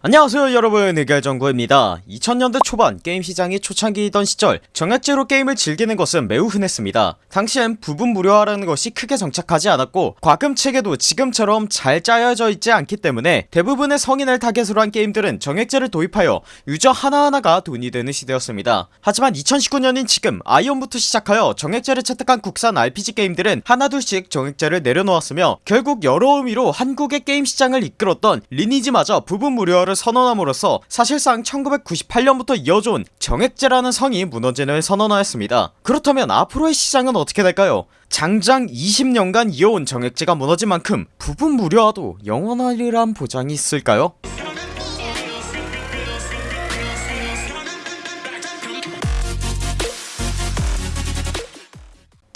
안녕하세요 여러분. 의결정구입니다. 2000년대 초반 게임 시장이 초창기이던 시절 정액제로 게임을 즐기는 것은 매우 흔했습니다. 당시엔 부분 무료화라는 것이 크게 정착하지 않았고 과금 체계도 지금처럼 잘 짜여져 있지 않기 때문에 대부분의 성인을 타겟으로 한 게임들은 정액제를 도입하여 유저 하나하나가 돈이 되는 시대였습니다. 하지만 2019년인 지금 아이온부터 시작하여 정액제를 채택한 국산 RPG 게임들은 하나둘씩 정액제를 내려놓았으며 결국 여러 의미로 한국의 게임 시장을 이끌었던 리니지마저 부분 무료화 를 선언함으로써 사실상 1998년부터 이어져온 정액제라는 성이 무너지는 선언하였습니다 그렇다면 앞으로의 시장은 어떻게 될까요? 장장 20년간 이어온 정액제가 무너진 만큼 부분 무료화도 영원하리란 보장이 있을까요?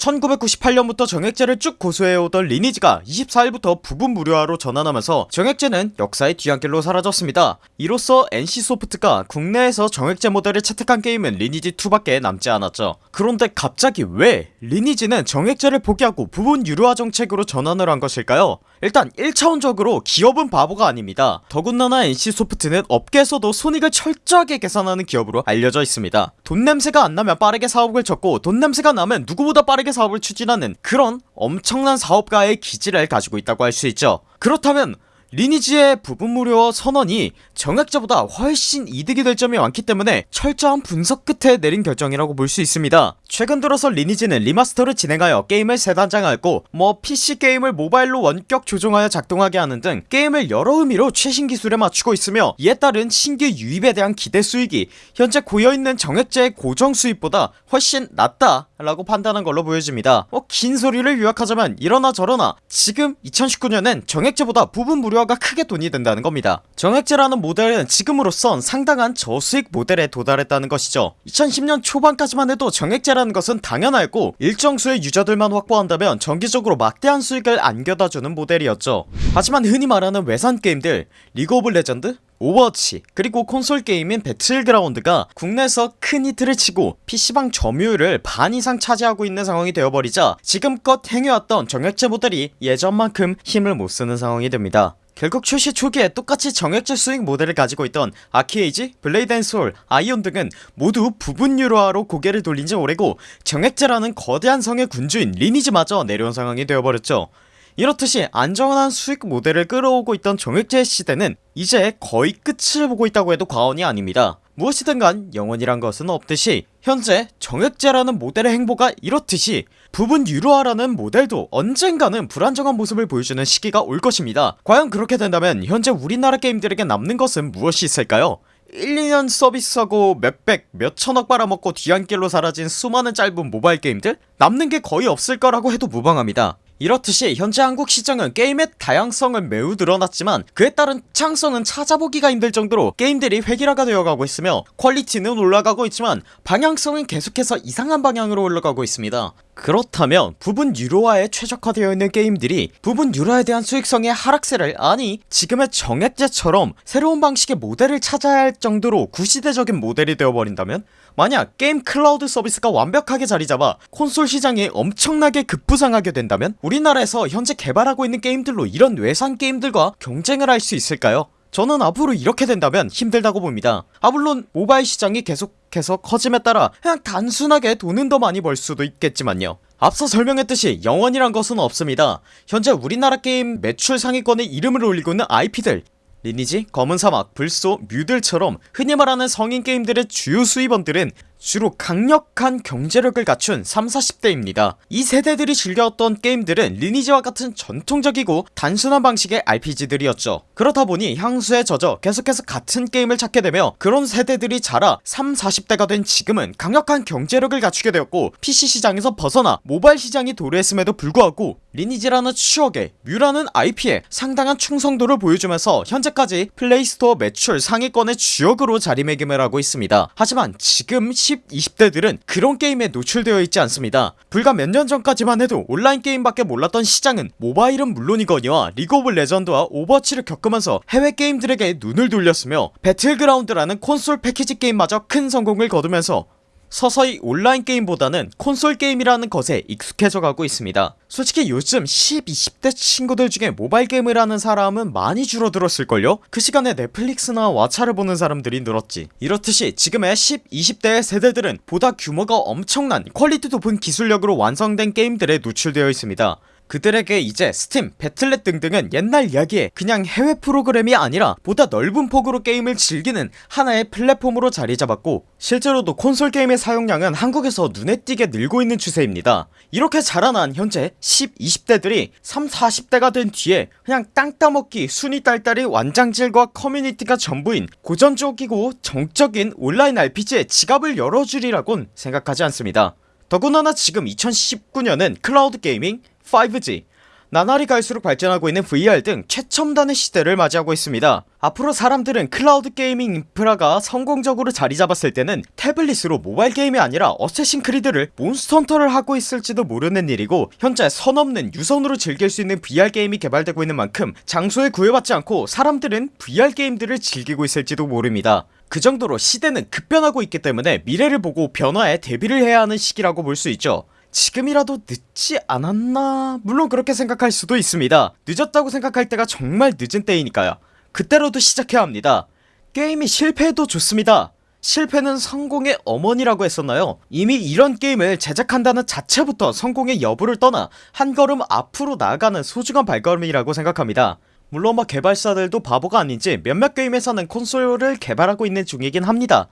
1998년부터 정액제를 쭉 고수해오던 리니지가 24일부터 부분 무료화로 전환하면서 정액제는 역사의 뒤안길로 사라졌습니다. 이로써 NC소프트가 국내에서 정액제 모델을 채택한 게임은 리니지2밖에 남지 않았죠. 그런데 갑자기 왜 리니지는 정액제를 포기하고 부분 유료화 정책으로 전환을 한 것일까요 일단 1차원적으로 기업은 바보가 아닙니다. 더군다나 NC소프트는 업계에서도 손익을 철저하게 계산하는 기업으로 알려져 있습니다. 돈 냄새가 안 나면 빠르게 사업을 접고 돈 냄새가 나면 누구보다 빠르게 사업을 추진하는 그런 엄청난 사업가의 기질을 가지고 있다고 할 수 있죠. 그렇다면 리니지의 부분 무료 선언이 정액제보다 훨씬 이득이 될 점이 많기 때문에 철저한 분석 끝에 내린 결정이라고 볼 수 있습니다. 최근 들어서 리니지는 리마스터를 진행하여 게임을 새단장하였고 뭐 PC게임을 모바일로 원격 조종하여 작동하게 하는 등 게임을 여러 의미로 최신 기술에 맞추고 있으며 이에 따른 신규 유입에 대한 기대 수익이 현재 고여있는 정액제의 고정 수입보다 훨씬 낮다 라고 판단한 걸로 보여집니다. 뭐 긴 소리를 요약하자면 이러나 저러나 지금 2019년엔 정액제보다 부분 무료 화가 크게 돈이 된다는 겁니다. 정액제라는 모델은 지금으로선 상당한 저수익 모델에 도달했다는 것이죠. 2010년 초반까지만 해도 정액제라는 것은 당연하였고 일정 수의 유저들만 확보한다면 정기적으로 막대한 수익을 안겨다주는 모델이었죠. 하지만 흔히 말하는 외산 게임들 리그 오브 레전드 오버워치 그리고 콘솔 게임인 배틀그라운드가 국내에서 큰 히트를 치고 PC방 점유율을 반 이상 차지하고 있는 상황이 되어버리자 지금껏 행해왔던 정액제 모델이 예전만큼 힘을 못쓰는 상황이 됩니다 결국 출시 초기에 똑같이 정액제 수익 모델을 가지고 있던 아키에이지, 블레이드 앤 소울, 아이온 등은 모두 부분 유료화로 고개를 돌린지 오래고 정액제라는 거대한 성의 군주인 리니지마저 내려온 상황이 되어버렸죠 이렇듯이 안정한 수익 모델을 끌어오고 있던 정액제 시대는 이제 거의 끝을 보고 있다고 해도 과언이 아닙니다. 무엇이든 간 영원이란 것은 없듯이 현재 정액제라는 모델의 행보가 이렇듯이 부분 유료화라는 모델도 언젠가는 불안정한 모습을 보여주는 시기가 올 것입니다. 과연 그렇게 된다면 현재 우리나라 게임들에게 남는 것은 무엇이 있을까요? 1, 2년 서비스하고 몇백 몇천억 빨아먹고 뒤안길로 사라진 수많은 짧은 모바일 게임들? 남는 게 거의 없을 거라고 해도 무방합니다 이렇듯이 현재 한국 시장은 게임의 다양성을 매우 늘어났지만 그에 따른 창성은 찾아보기가 힘들 정도로 게임들이 획일화가 되어가고 있으며 퀄리티는 올라가고 있지만 방향성은 계속해서 이상한 방향으로 올라가고 있습니다 그렇다면 부분 유료화에 최적화되어 있는 게임들이 부분 유료화에 대한 수익성의 하락세를 아니 지금의 정액제처럼 새로운 방식의 모델을 찾아야 할 정도로 구시대적인 모델이 되어버린다면 만약 게임 클라우드 서비스가 완벽하게 자리잡아 콘솔 시장이 엄청나게 급부상하게 된다면 우리나라에서 현재 개발하고 있는 게임들로 이런 외산 게임들과 경쟁을 할 수 있을까요? 저는 앞으로 이렇게 된다면 힘들다고 봅니다. 아 물론 모바일 시장이 계속해서 커짐에 따라 그냥 단순하게 돈은 더 많이 벌 수도 있겠지만요. 앞서 설명했듯이 영원이란 것은 없습니다. 현재 우리나라 게임 매출 상위권에 이름을 올리고 있는 IP들 리니지, 검은사막, 불소, 뮤들처럼 흔히 말하는 성인 게임들의 주요 수입원들은 주로 강력한 경제력을 갖춘 3, 40대입니다. 이 세대들이 즐겨왔던 게임들은 리니지와 같은 전통적이고 단순한 방식의 RPG들이었죠. 그렇다보니 향수에 젖어 계속해서 같은 게임을 찾게 되며 그런 세대들이 자라 3, 40대가 된 지금은 강력한 경제력을 갖추게 되었고 PC 시장에서 벗어나 모바일 시장이 도래했음에도 불구하고 리니지라는 추억에 뮤라는 IP에 상당한 충성도를 보여주면서 현재까지 플레이스토어 매출 상위권의 주역으로 자리매김을 하고 있습니다. 하지만 지금 10, 20대들은 그런 게임에 노출되어 있지 않습니다. 불과 몇 년 전까지만 해도 온라인 게임밖에 몰랐던 시장은 모바일은 물론이거니와 리그 오브 레전드와 오버워치를 겪으면서 해외 게임들에게 눈을 돌렸으며 배틀그라운드라는 콘솔 패키지 게임마저 큰 성공을 거두면서 서서히 온라인 게임보다는 콘솔 게임이라는 것에 익숙해져 가고 있습니다. 솔직히 요즘 10, 20대 친구들 중에 모바일 게임을 하는 사람은 많이 줄어들었을걸요? 그 시간에 넷플릭스나 왓챠를 보는 사람들이 늘었지. 이렇듯이 지금의 10, 20대의 세대들은 보다 규모가 엄청난 퀄리티 높은 기술력으로 완성된 게임들에 노출되어 있습니다 그들에게 이제 스팀, 배틀넷 등등은 옛날 이야기에 그냥 해외 프로그램이 아니라 보다 넓은 폭으로 게임을 즐기는 하나의 플랫폼으로 자리잡았고 실제로도 콘솔 게임의 사용량은 한국에서 눈에 띄게 늘고 있는 추세입니다. 이렇게 자라난 현재 10, 20대들이 3, 40대가 된 뒤에 그냥 땅 따먹기 순위 딸딸이 완장질과 커뮤니티가 전부인 고전적이고 정적인 온라인 RPG에 지갑을 열어주리라곤 생각하지 않습니다. 더구나 지금 2019년은 cloud gaming, 5G 나날이 갈수록 발전하고 있는 VR 등 최첨단의 시대를 맞이하고 있습니다. 앞으로 사람들은 cloud gaming 인프라가 성공적으로 자리잡았을 때는 태블릿으로 모바일 게임이 아니라 어쌔신 크리드를 몬스터 헌터를 하고 있을지도 모르는 일이고 현재 선 없는 무선으로 즐길 수 있는 VR 게임이 개발되고 있는 만큼 장소에 구애받지 않고 사람들은 VR 게임들을 즐기고 있을지도 모릅니다. 그 정도로 시대는 급변하고 있기 때문에 미래를 보고 변화에 대비를 해야 하는 시기라고 볼 수 있죠 지금이라도 늦지 않았나? 물론 그렇게 생각할 수도 있습니다. 늦었다고 생각할 때가 정말 늦은 때이니까요. 그때로도 시작해야 합니다. 게임이 실패해도 좋습니다. 실패는 성공의 어머니라고 했었나요? 이미 이런 게임을 제작한다는 자체부터 성공의 여부를 떠나 한 걸음 앞으로 나아가는 소중한 발걸음이라고 생각합니다 물론 뭐 개발사들도 바보가 아닌지 몇몇 게임 회사는 콘솔을 개발하고 있는 중이긴 합니다.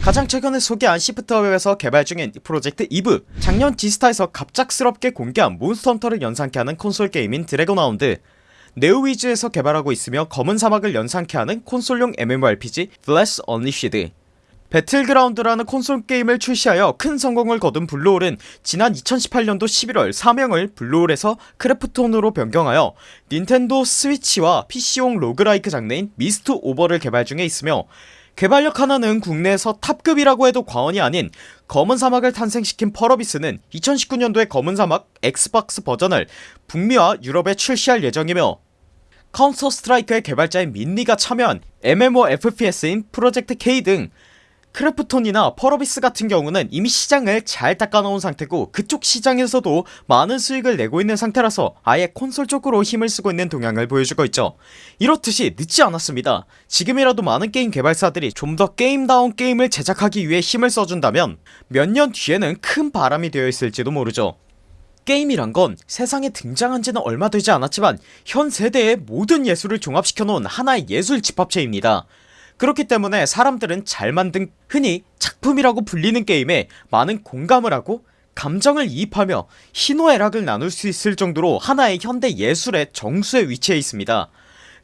가장 최근에 소개한 시프트업에서 개발 중인 프로젝트 이브. 작년 지스타에서 갑작스럽게 공개한 몬스터 헌터를 연상케 하는 콘솔 게임인 드래곤하운드. 네오위즈에서 개발하고 있으며 검은 사막을 연상케 하는 콘솔용 MMORPG 블레스 언리시드 배틀그라운드라는 콘솔 게임을 출시하여 큰 성공을 거둔 블루홀은 지난 2018년도 11월 사명을 블루홀에서 크래프톤으로 변경하여 닌텐도 스위치와 PC용 roguelike 장르인 미스트 오버를 개발 중에 있으며 개발력 하나는 국내에서 top급이라고 해도 과언이 아닌 검은 사막을 탄생시킨 펄어비스는 2019년도에 검은 사막 엑스박스 버전을 북미와 유럽에 출시할 예정이며 카운터 스트라이크의 개발자인 민 리가 참여한 MMO FPS인 프로젝트 K 등 크래프톤이나 펄어비스 같은 경우는 이미 시장을 잘 닦아놓은 상태고 그쪽 시장에서도 많은 수익을 내고 있는 상태라서 아예 콘솔 쪽으로 힘을 쓰고 있는 동향을 보여주고 있죠. 이렇듯이 늦지 않았습니다. 지금이라도 많은 게임 개발사들이 좀 더 게임다운 게임을 제작하기 위해 힘을 써준다면 몇 년 뒤에는 큰 바람이 되어 있을지도 모르죠. 게임이란 건 세상에 등장한 지는 얼마 되지 않았지만 현 세대의 모든 예술을 종합시켜 놓은 하나의 예술 집합체입니다 그렇기 때문에 사람들은 잘 만든 흔히 작품이라고 불리는 게임에 많은 공감을 하고 감정을 이입하며 희노애락을 나눌 수 있을 정도로 하나의 현대 예술의 정수에 위치해 있습니다.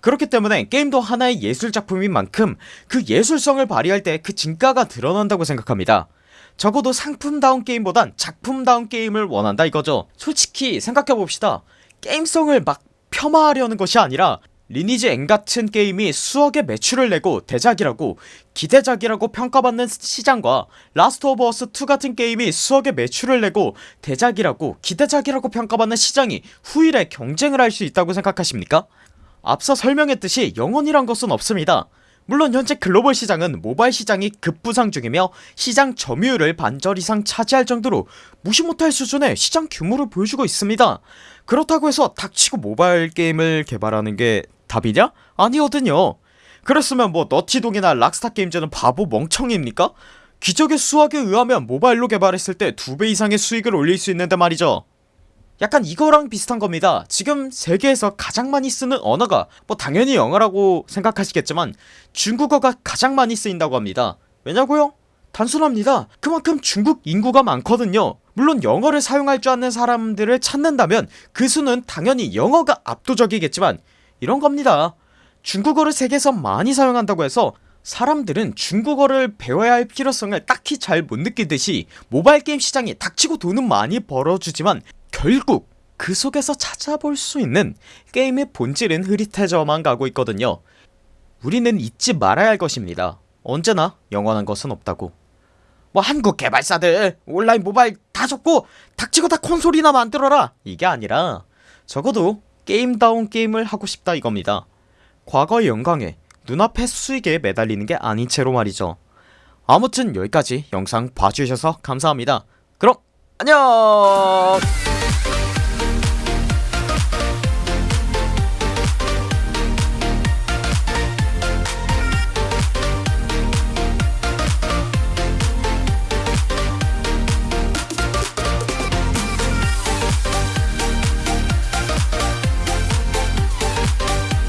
그렇기 때문에 게임도 하나의 예술작품인 만큼 그 예술성을 발휘할 때 그 진가가 드러난다고 생각합니다. 적어도 상품다운 게임보단 작품다운 게임을 원한다 이거죠. 솔직히 생각해봅시다. 게임성을 막 폄하하려는 것이 아니라 리니지 M 같은 게임이 수억의 매출을 내고 대작이라고 기대작이라고 평가받는 시장과 라스트 오브 어스 2 같은 게임이 수억의 매출을 내고 대작이라고 기대작이라고 평가받는 시장이 후일에 경쟁을 할 수 있다고 생각하십니까? 앞서 설명했듯이 영원이란 것은 없습니다 물론 현재 글로벌 시장은 모바일 시장이 급부상 중이며 시장 점유율을 반절 이상 차지할 정도로 무시 못할 수준의 시장 규모를 보여주고 있습니다 그렇다고 해서 닥치고 모바일 게임을 개발하는 게 답이냐? 아니거든요 그랬으면 뭐 너티동이나 락스타 게임즈는 바보 멍청입니까? 기적의 수학에 의하면 모바일로 개발했을 때 두 배 이상의 수익을 올릴 수 있는데 말이죠 약간 이거랑 비슷한 겁니다 지금 세계에서 가장 많이 쓰는 언어가 뭐 당연히 영어라고 생각하시겠지만 중국어가 가장 많이 쓰인다고 합니다 왜냐고요? 단순합니다 그만큼 중국 인구가 많거든요 물론 영어를 사용할 줄 아는 사람들을 찾는다면 그 수는 당연히 영어가 압도적이겠지만 이런 겁니다. 중국어를 세계에서 많이 사용한다고 해서 사람들은 중국어를 배워야 할 필요성을 딱히 잘 못 느끼듯이 모바일 게임 시장이 닥치고 돈은 많이 벌어주지만 결국 그 속에서 찾아볼 수 있는 게임의 본질은 흐릿해져만 가고 있거든요. 우리는 잊지 말아야 할 것입니다. 언제나 영원한 것은 없다고. 뭐 한국 개발사들 온라인 모바일 다 접고 닥치고 다 콘솔이나 만들어라. 이게 아니라 적어도 게임다운 게임을 하고 싶다 이겁니다. 과거의 영광에 눈앞의 수익에 매달리는 게 아닌 채로 말이죠. 아무튼 여기까지 영상 봐주셔서 감사합니다. 그럼 안녕